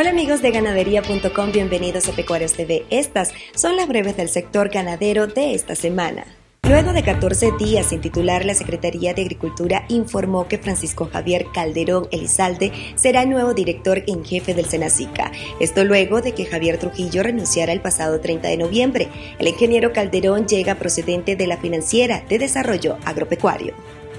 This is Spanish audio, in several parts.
Hola amigos de ganadería.com, bienvenidos a Pecuarios TV. Estas son las breves del sector ganadero de esta semana. Luego de 14 días sin titular, la Secretaría de Agricultura informó que Francisco Javier Calderón Elizalde será el nuevo director en jefe del Senacica. Esto luego de que Javier Trujillo renunciara el pasado 30 de noviembre. El ingeniero Calderón llega procedente de la Financiera de Desarrollo Agropecuario.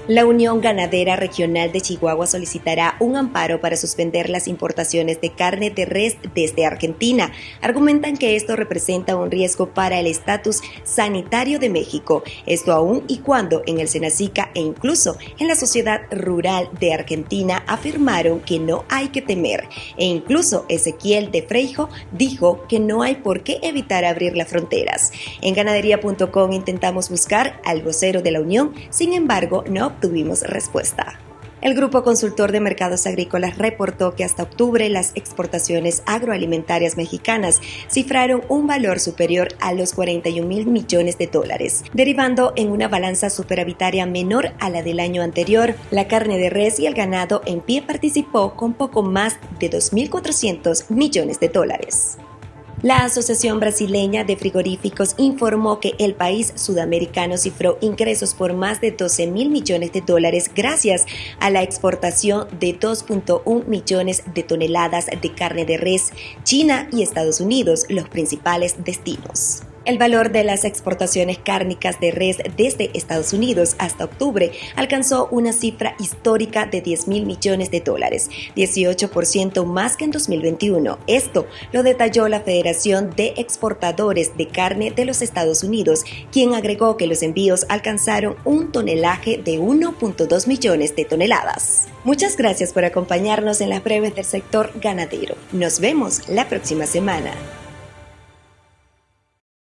La Unión Ganadera Regional de Chihuahua solicitará un amparo para suspender las importaciones de carne de res desde Argentina. Argumentan que esto representa un riesgo para el estatus sanitario de México, esto aún y cuando en el Senacica e incluso en la sociedad rural de Argentina afirmaron que no hay que temer. E incluso Ezequiel de Freijo dijo que no hay por qué evitar abrir las fronteras. En ganadería.com intentamos buscar al vocero de la Unión, sin embargo, no obtuvimos respuesta. El Grupo Consultor de Mercados Agrícolas reportó que hasta octubre las exportaciones agroalimentarias mexicanas cifraron un valor superior a los 41 mil millones de dólares, derivando en una balanza superavitaria menor a la del año anterior. La carne de res y el ganado en pie participó con poco más de 2.400 millones de dólares. La Asociación Brasileña de Frigoríficos informó que el país sudamericano cifró ingresos por más de 12 mil millones de dólares gracias a la exportación de 2.1 millones de toneladas de carne de res, China y Estados Unidos, los principales destinos. El valor de las exportaciones cárnicas de res desde Estados Unidos hasta octubre alcanzó una cifra histórica de 10 mil millones de dólares, 18% más que en 2021. Esto lo detalló la Federación de Exportadores de Carne de los Estados Unidos, quien agregó que los envíos alcanzaron un tonelaje de 1.2 millones de toneladas. Muchas gracias por acompañarnos en las breves del sector ganadero. Nos vemos la próxima semana.